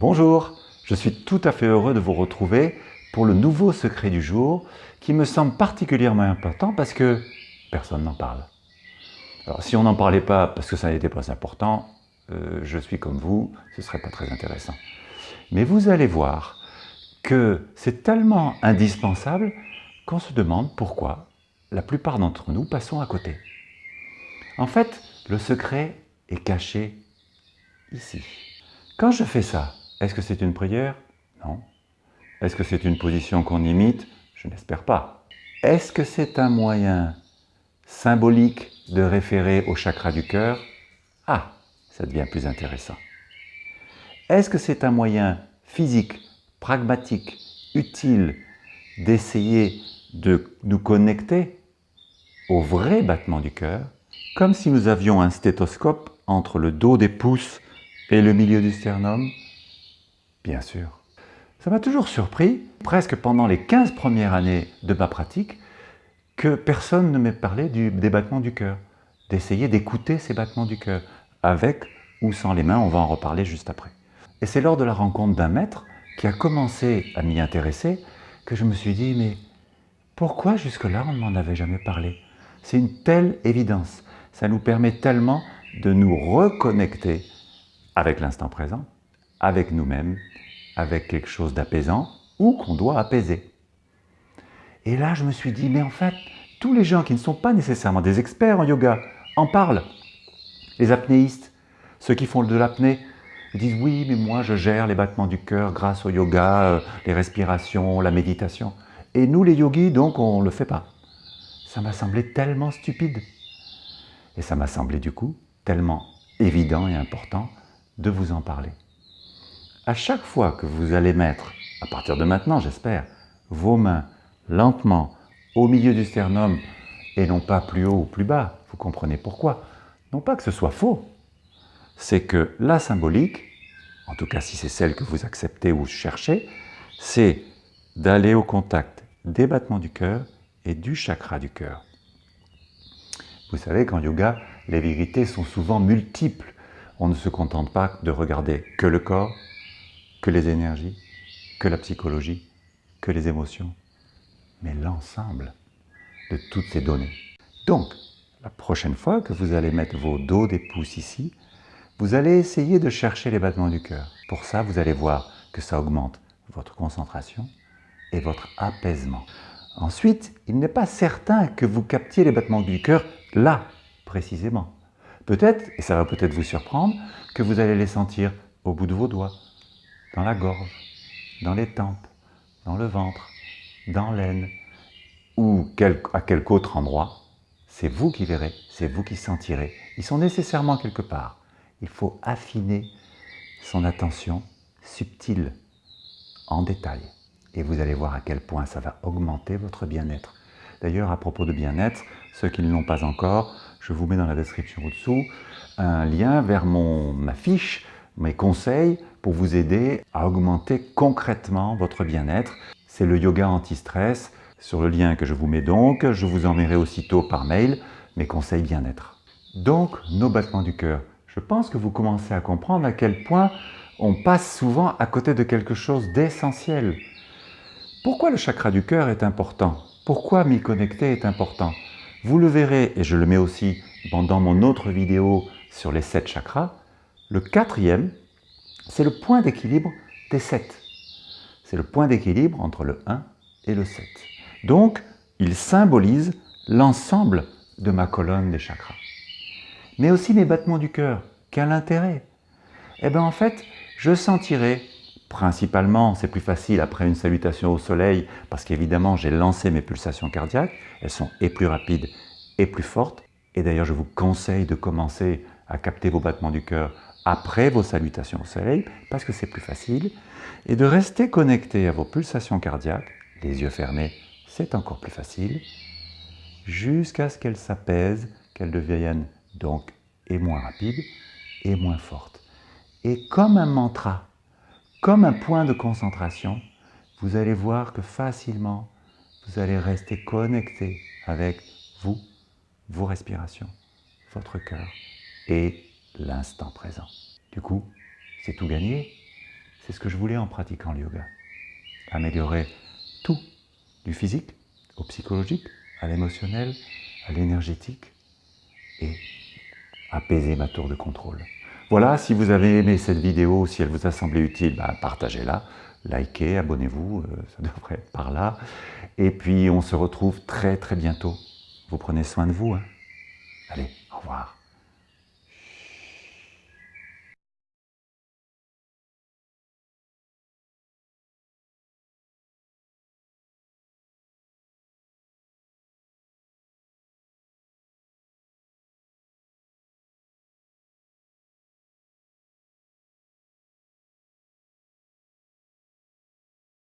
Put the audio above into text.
Bonjour, je suis tout à fait heureux de vous retrouver pour le nouveau secret du jour qui me semble particulièrement important parce que personne n'en parle. Alors si on n'en parlait pas parce que ça n'était pas important, euh, je suis comme vous, ce ne serait pas très intéressant. Mais vous allez voir que c'est tellement indispensable qu'on se demande pourquoi la plupart d'entre nous passons à côté. En fait, le secret est caché ici. Quand je fais ça, est-ce que c'est une prière? Non. Est-ce que c'est une position qu'on imite? Je n'espère pas. Est-ce que c'est un moyen symbolique de référer au chakra du cœur? Ah, ça devient plus intéressant. Est-ce que c'est un moyen physique, pragmatique, utile d'essayer de nous connecter au vrai battement du cœur, comme si nous avions un stéthoscope entre le dos des pouces et le milieu du sternum? Bien sûr. Ça m'a toujours surpris, presque pendant les 15 premières années de ma pratique, que personne ne m'ait parlé du, des battements du cœur, d'essayer d'écouter ces battements du cœur, avec ou sans les mains, on va en reparler juste après. Et c'est lors de la rencontre d'un maître qui a commencé à m'y intéresser que je me suis dit, mais pourquoi jusque-là on ne m'en avait jamais parlé? C'est une telle évidence, ça nous permet tellement de nous reconnecter avec l'instant présent, avec nous-mêmes, avec quelque chose d'apaisant ou qu'on doit apaiser. Et là, je me suis dit, mais en fait, tous les gens qui ne sont pas nécessairement des experts en yoga en parlent. Les apnéistes, ceux qui font de l'apnée, disent oui, mais moi je gère les battements du cœur grâce au yoga, euh, les respirations, la méditation. Et nous les yogis, donc, on ne le fait pas. Ça m'a semblé tellement stupide. Et ça m'a semblé du coup tellement évident et important de vous en parler. À chaque fois que vous allez mettre, à partir de maintenant j'espère, vos mains lentement au milieu du sternum et non pas plus haut ou plus bas, vous comprenez pourquoi. Non pas que ce soit faux, c'est que la symbolique, en tout cas si c'est celle que vous acceptez ou cherchez, c'est d'aller au contact des battements du cœur et du chakra du cœur. Vous savez qu'en yoga, les vérités sont souvent multiples. On ne se contente pas de regarder que le corps, que les énergies, que la psychologie, que les émotions, mais l'ensemble de toutes ces données. Donc, la prochaine fois que vous allez mettre vos dos des pouces ici, vous allez essayer de chercher les battements du cœur. Pour ça, vous allez voir que ça augmente votre concentration et votre apaisement. Ensuite, il n'est pas certain que vous captiez les battements du cœur là, précisément. Peut-être, et ça va peut-être vous surprendre, que vous allez les sentir au bout de vos doigts, dans la gorge, dans les tempes, dans le ventre, dans l'aine, ou à quelque autre endroit. C'est vous qui verrez, c'est vous qui sentirez. Ils sont nécessairement quelque part. Il faut affiner son attention subtile, en détail. Et vous allez voir à quel point ça va augmenter votre bien-être. D'ailleurs, à propos de bien-être, ceux qui ne l'ont pas encore, je vous mets dans la description au-dessous un lien vers mon, ma fiche, mes conseils pour vous aider à augmenter concrètement votre bien-être. C'est le yoga anti-stress. Sur le lien que je vous mets donc, je vous enverrai aussitôt par mail mes conseils bien-être. Donc, nos battements du cœur. Je pense que vous commencez à comprendre à quel point on passe souvent à côté de quelque chose d'essentiel. Pourquoi le chakra du cœur est important? Pourquoi m'y connecter est important? Vous le verrez, et je le mets aussi pendant mon autre vidéo sur les sept chakras, le quatrième, c'est le point d'équilibre des sept. C'est le point d'équilibre entre le 1 et le 7. Donc, il symbolise l'ensemble de ma colonne des chakras. Mais aussi mes battements du cœur. Quel intérêt? Eh bien en fait, je sentirai principalement, c'est plus facile après une salutation au soleil, parce qu'évidemment j'ai lancé mes pulsations cardiaques, elles sont et plus rapides et plus fortes. Et d'ailleurs je vous conseille de commencer à capter vos battements du cœur après vos salutations au soleil, parce que c'est plus facile, et de rester connecté à vos pulsations cardiaques, les yeux fermés, c'est encore plus facile, jusqu'à ce qu'elles s'apaisent, qu'elles deviennent donc et moins rapides et moins fortes. Et comme un mantra, comme un point de concentration, vous allez voir que facilement, vous allez rester connecté avec vous, vos respirations, votre cœur et l'instant présent. Du coup, c'est tout gagné. C'est ce que je voulais en pratiquant le yoga. Améliorer tout, du physique au psychologique, à l'émotionnel, à l'énergétique, et apaiser ma tour de contrôle. Voilà, si vous avez aimé cette vidéo, si elle vous a semblé utile, ben, partagez-la, likez, abonnez-vous, euh, ça devrait être par là. Et puis on se retrouve très très bientôt. Vous prenez soin de vous. Hein. Allez, au revoir.